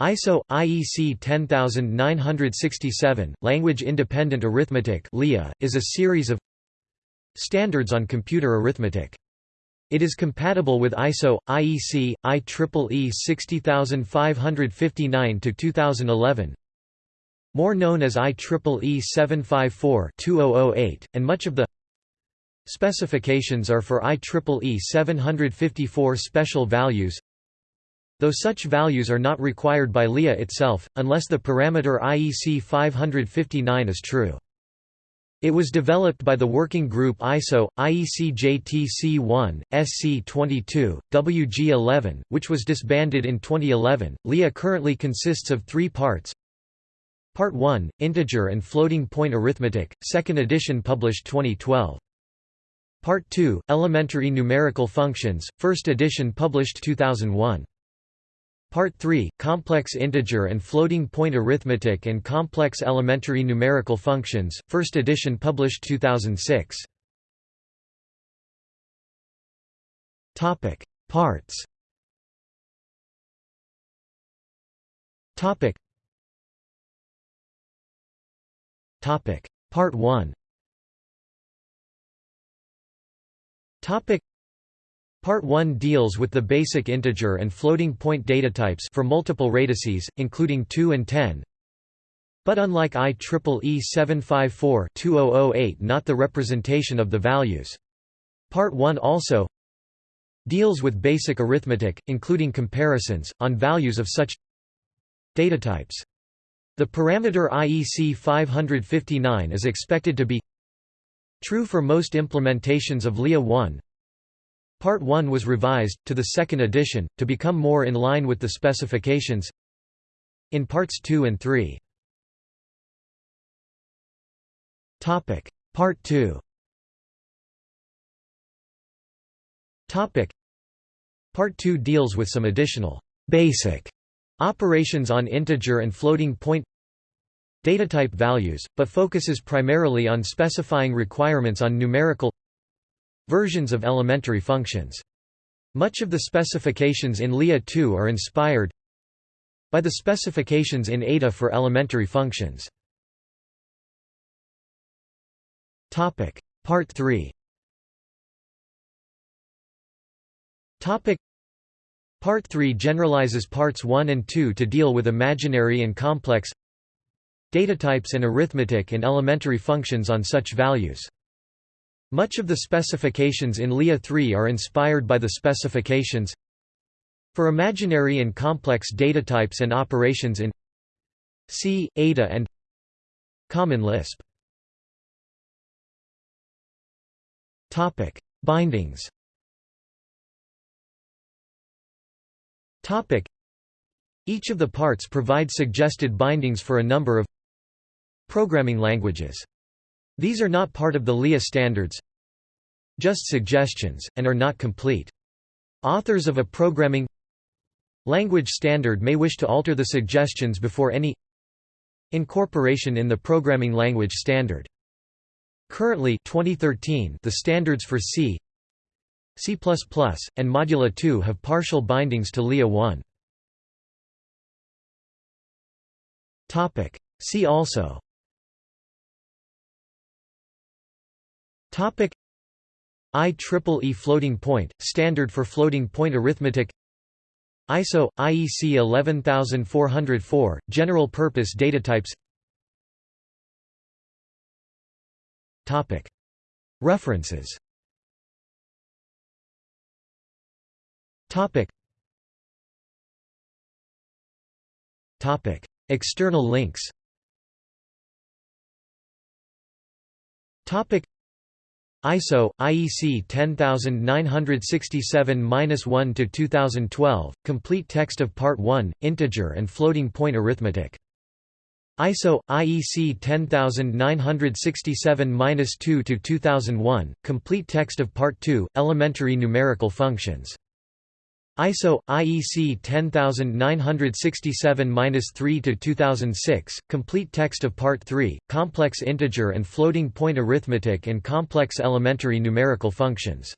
ISO IEC 10967 Language Independent Arithmetic (LIA) is a series of standards on computer arithmetic. It is compatible with ISO IEC IEEE 60559 to 2011. More known as IEEE 754-2008 and much of the specifications are for IEEE 754 special values though such values are not required by LIA itself, unless the parameter IEC 559 is true. It was developed by the working group ISO, IEC JTC1, SC22, WG11, which was disbanded in 2011. LIA currently consists of three parts. Part 1, Integer and Floating Point Arithmetic, 2nd edition published 2012. Part 2, Elementary Numerical Functions, 1st edition published 2001. Part 3, Complex Integer and Floating Point Arithmetic and Complex Elementary Numerical Functions, 1st edition published 2006. Topic: Parts. Topic. Topic: Part 1. Topic Part 1 deals with the basic integer and floating point datatypes for multiple radices, including 2 and 10. But unlike IEEE 754-2008 not the representation of the values. Part 1 also deals with basic arithmetic, including comparisons, on values of such datatypes. The parameter IEC 559 is expected to be true for most implementations of LIA 1, Part 1 was revised, to the second edition, to become more in line with the specifications in Parts 2 and 3. Part 2 Part 2 deals with some additional basic operations on integer and floating point datatype values, but focuses primarily on specifying requirements on numerical versions of elementary functions. Much of the specifications in LIA 2 are inspired by the specifications in Ada for elementary functions. Topic: Part 3. Topic: Part 3 generalizes parts 1 and 2 to deal with imaginary and complex data types and arithmetic and elementary functions on such values. Much of the specifications in LIA 3 are inspired by the specifications for imaginary and complex data types and operations in C, Ada and Common Lisp. Bindings. Each of the parts provide suggested bindings for a number of programming languages. These are not part of the LIA standards just suggestions, and are not complete. Authors of a programming language standard may wish to alter the suggestions before any incorporation in the programming language standard. Currently 2013, the standards for C, C++, and Modula 2 have partial bindings to LIA 1. See also Topic. IEEE floating point, standard for floating point arithmetic. ISO IEC 11404 general purpose datatypes Topic. References. Topic. Topic. External links. Topic ISO IEC 10967-1 to 2012 complete text of part 1 integer and floating point arithmetic. ISO IEC 10967-2 to 2001 complete text of part 2 elementary numerical functions ISO IEC 10967-3-2006 complete text of part 3 complex integer and floating point arithmetic and complex elementary numerical functions